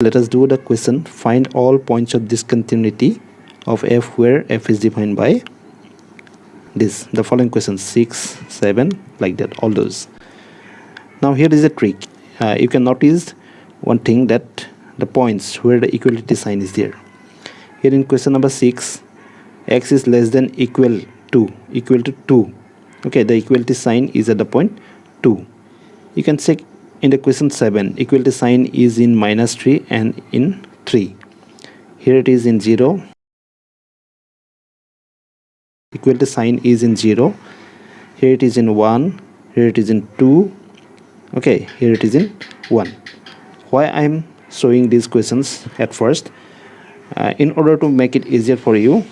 let us do the question. Find all points of discontinuity of f where f is defined by this. The following questions 6 7 like that all those. Now here is a trick. Uh, you can notice one thing that the points where the equality sign is there. Here in question number 6 x is less than equal to equal to 2 okay the equality sign is at the point 2 you can check in the question 7 equality sign is in minus 3 and in 3 here it is in 0 equality sign is in 0 here it is in 1 here it is in 2 okay here it is in 1 why i'm showing these questions at first? Uh, in order to make it easier for you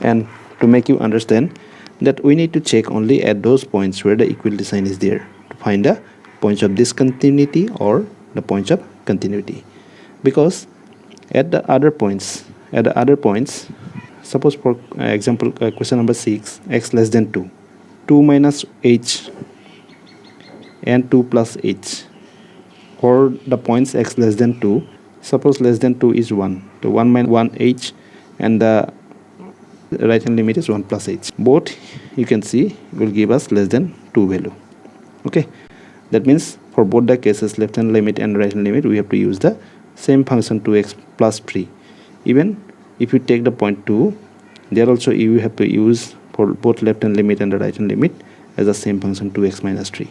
and to make you understand that we need to check only at those points where the equality sign is there to find the points of discontinuity or the points of continuity. Because at the other points at the other points suppose for example uh, question number 6 x less than 2 2 minus h and 2 plus h. Or the points x less than 2 suppose less than 2 is 1 the 1 minus 1 h and the right hand limit is 1 plus h. Both you can see will give us less than 2 value. Okay that means for both the cases left hand limit and right hand limit we have to use the same function 2x plus 3 even if you take the point 2 there also you have to use for both left hand limit and the right hand limit as the same function 2x minus 3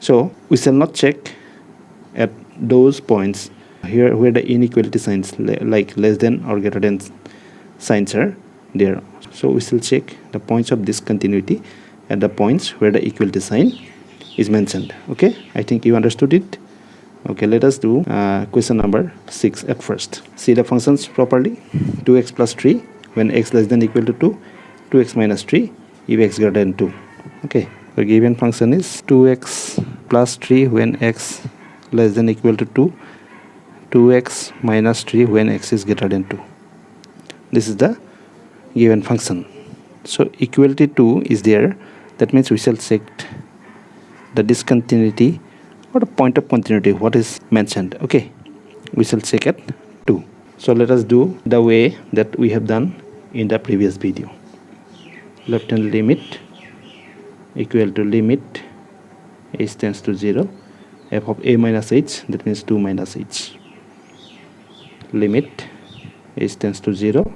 so we shall not check at those points here where the inequality signs like less than or greater than signs are there. So we shall check the points of discontinuity at the points where the equality sign is mentioned okay? I think you understood it. Okay let us do uh, question number six at first. See the functions properly. 2x plus 3 when x less than equal to 2 2x minus 3 if x greater than 2 okay the given function is 2x plus 3 when x less than equal to 2 2x minus 3 when x is greater than 2 this is the given function. So equality 2 is there. That means we shall check the discontinuity or the point of continuity what is mentioned. Okay we shall check at 2 so let us do the way that we have done in the previous video. Left hand limit equal to limit h tends to 0 f of a minus h that means 2 minus h. Limit h tends to 0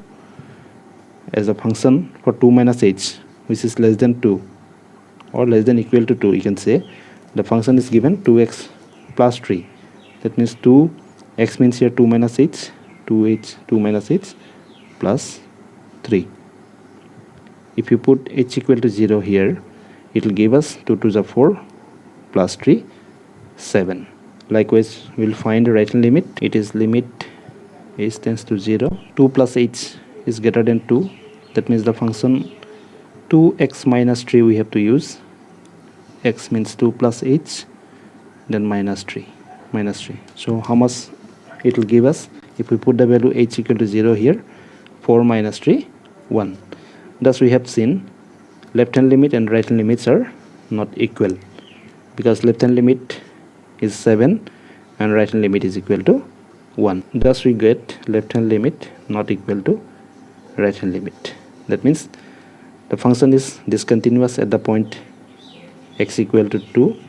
as a function for 2 minus h which is less than 2 or less than equal to 2 you can say. The function is given 2x plus 3 that means 2 x means here 2 minus h 2h 2 minus h plus 3 if you put h equal to 0 here it will give us 2 to the 4 plus 3 7 likewise we'll find the right hand limit. It is limit h tends to 0 2 plus h is greater than 2 that means the function 2x minus 3 we have to use. X means 2 plus h then minus 3 minus 3 so how much it will give us? If we put the value h equal to 0 here 4 minus 3 1 thus we have seen left hand limit and right hand limits are not equal because left hand limit is 7 and right hand limit is equal to 1 thus we get left hand limit not equal to right hand limit. That means the function is discontinuous at the point x equal to 2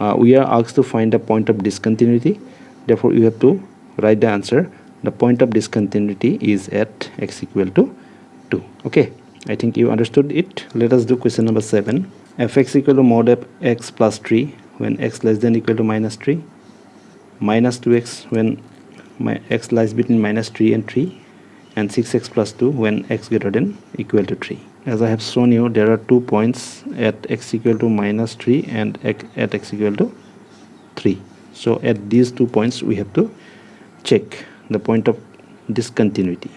uh, we are asked to find the point of discontinuity. Therefore you have to write the answer. The point of discontinuity is at x equal to 2 okay i think you understood it. Let us do question number 7 fx equal to mod f x plus 3 when x less than equal to minus 3 minus 2x when my x lies between minus 3 and 3 and 6x plus 2 when x greater than equal to 3 as I have shown you there are two points at x equal to minus 3 and at x equal to 3 so at these two points we have to check the point of discontinuity.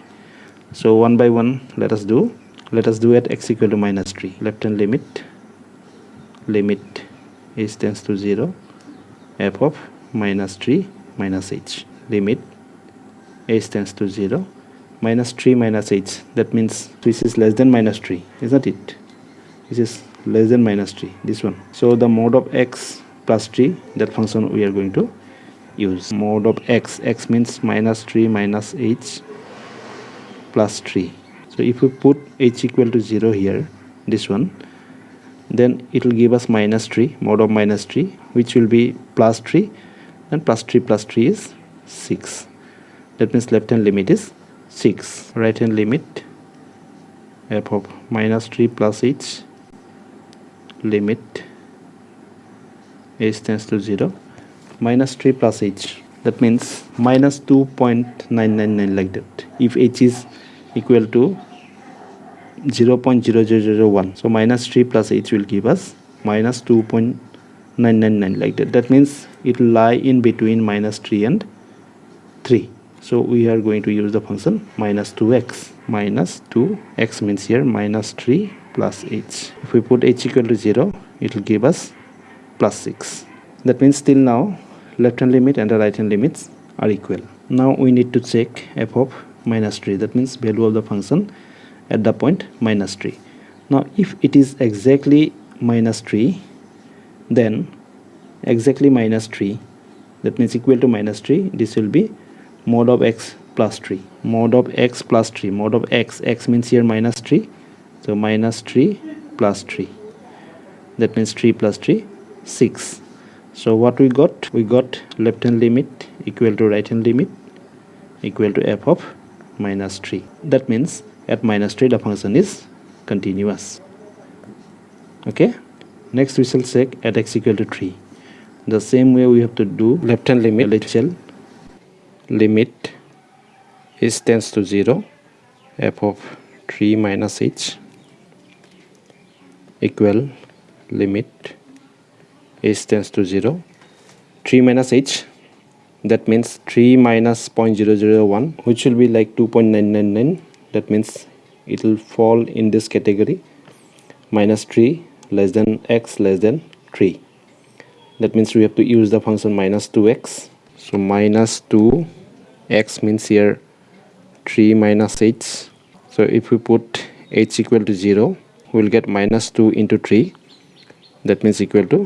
So one by one let us do let us do at x equal to minus 3 left hand limit limit h tends to 0 f of minus 3 minus h. Limit h tends to 0 minus 3 minus h that means this is less than minus 3 isn't it? This is less than minus 3 this one. So the mod of x plus 3 that function we are going to use. Mod of x x means minus 3 minus h plus 3 so if we put h equal to 0 here this one then it will give us minus 3 mod of minus 3 which will be plus 3 and plus 3 plus 3 is 6 that means left hand limit is 6 right hand limit f of minus 3 plus h limit h tends to 0 minus 3 plus h that means minus 2.999 like that. If h is equal to 0 0.0001 so minus 3 plus h will give us minus 2.999 like that. That means it will lie in between minus 3 and 3 so we are going to use the function minus 2x minus 2x means here minus 3 plus h. If we put h equal to 0 it will give us plus 6 that means till now left hand limit and the right hand limits are equal. Now we need to check f of minus 3 that means value of the function at the point minus 3 now if it is exactly minus 3 then exactly minus 3 that means equal to minus 3 this will be mod of x plus 3 mod of x plus 3 mod of x. X means here minus 3 so minus 3 plus 3 that means 3 plus 3 6 so what we got? We got left hand limit equal to right hand limit equal to f of minus 3 that means at minus 3 the function is continuous. Okay? Next we shall check at x equal to 3 the same way we have to do left hand limit LHL limit is tends to 0 f of 3 minus h equal limit h tends to 0 3 minus h that means 3 minus 0.001 which will be like 2.999 that means it will fall in this category minus 3 less than x less than 3 that means we have to use the function minus 2x so minus 2 x means here 3 minus h so if we put h equal to 0 we will get minus 2 into 3 that means equal to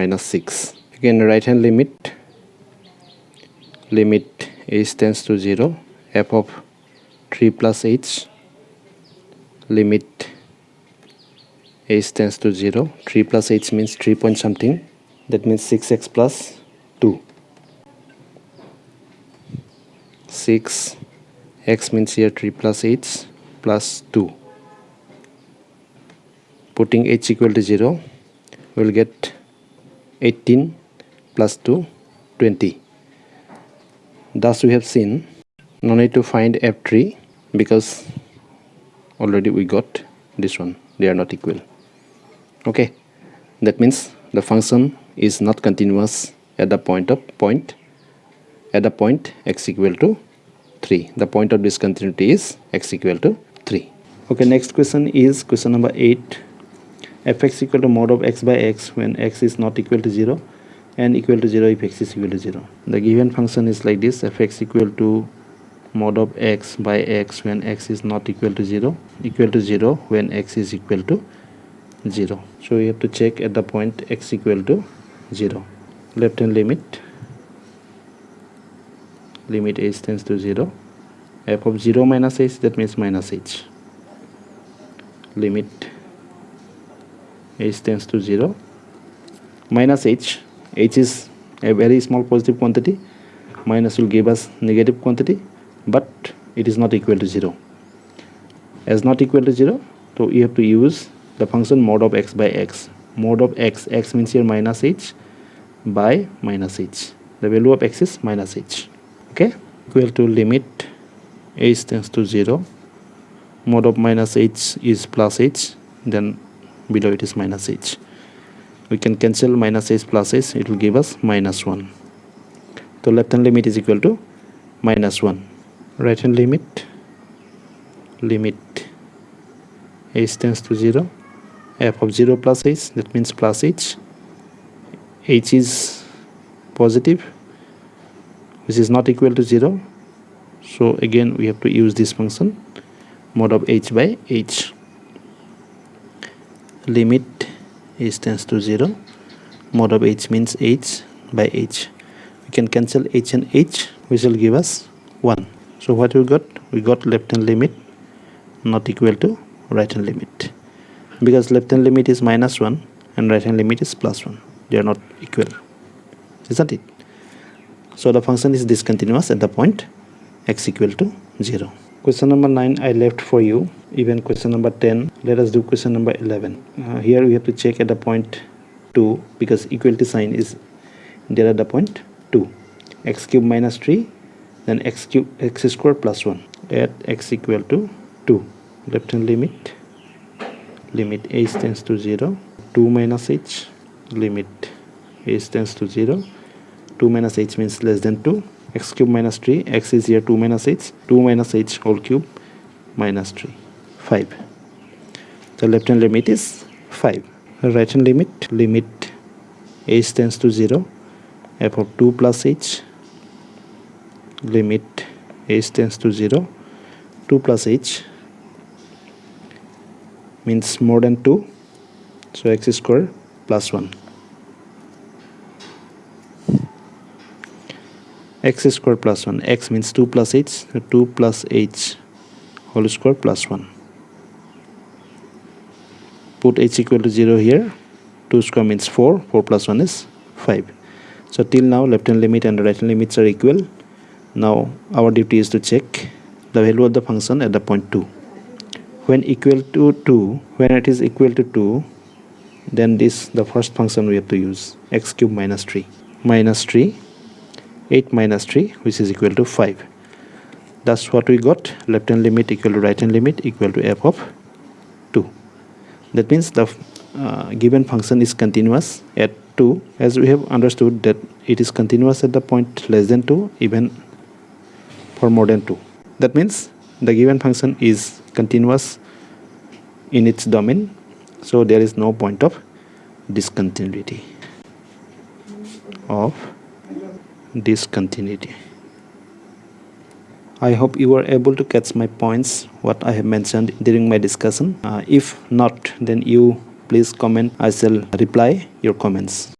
minus 6 again right hand limit limit h tends to 0 f of 3 plus h limit h tends to 0 3 plus h means 3 point something. That means 6x plus 2 6 x means here 3 plus h plus 2 putting h equal to 0 we'll get 18 plus 2 20 thus we have seen no need to find f3 because already we got this one. They are not equal. Okay. That means the function is not continuous at the point of point at the point x equal to 3 the point of discontinuity is x equal to 3 okay next question is question number 8 fx equal to mod of x by x when x is not equal to 0 and equal to 0 if x is equal to 0 the given function is like this fx equal to mod of x by x when x is not equal to 0 equal to 0 when x is equal to 0 so we have to check at the point x equal to 0 left hand limit limit h tends to 0 f of 0 minus h that means minus h. Limit h tends to 0 minus h h is a very small positive quantity. Minus will give us negative quantity but it is not equal to 0 as not equal to 0 so we have to use the function mod of x by x. Mod of x x means here minus h by minus h. The value of x is minus h okay. Equal to limit h tends to 0 mod of minus h is plus h. Then below it is minus h. We can cancel minus h plus h. It will give us minus 1 so left hand limit is equal to minus 1 right hand limit limit h tends to 0 f of 0 plus h that means plus h. H is positive which is not equal to 0 so again we have to use this function mod of h by h. Limit h tends to 0 mod of h means h by h. We can cancel h and h which will give us 1 so what we got? We got left hand limit not equal to right hand limit. Because left hand limit is minus 1 and right hand limit is plus 1 they are not equal isn't it so the function is discontinuous at the point x equal to 0 question number 9 i left for you. Even question number 10 let us do question number 11 uh, here we have to check at the point 2 because equality sign is there at the point 2 x cube minus 3 then x cube x square plus 1 at x equal to 2 left hand limit limit h tends to 0 2 minus h limit h tends to 0 2 minus h means less than 2 x cube minus 3 x is here 2 minus h. 2 minus h whole cube minus 3 5 the left hand limit is 5 right hand limit limit h tends to 0 f of 2 plus h limit h tends to 0 2 plus h means more than 2 so x square plus 1 x square plus 1 x means 2 plus h so 2 plus h whole square plus 1 put h equal to 0 here. 2 square means 4 4 plus 1 is 5 so till now left hand limit and right hand limits are equal. Now our duty is to check the value of the function at the point 2 when equal to 2 when it is equal to 2 then this the first function we have to use. X cube minus 3 minus 3 8 minus 3 which is equal to 5 that's what we got. Left hand limit equal to right hand limit equal to f of 2 that means the uh, given function is continuous at 2 as we have understood that it is continuous at the point less than 2 even for more than 2 that means the given function is continuous in its domain so there is no point of discontinuity of discontinuity. I hope you were able to catch my points what I have mentioned during my discussion. Uh, if not then you please comment. I shall reply your comments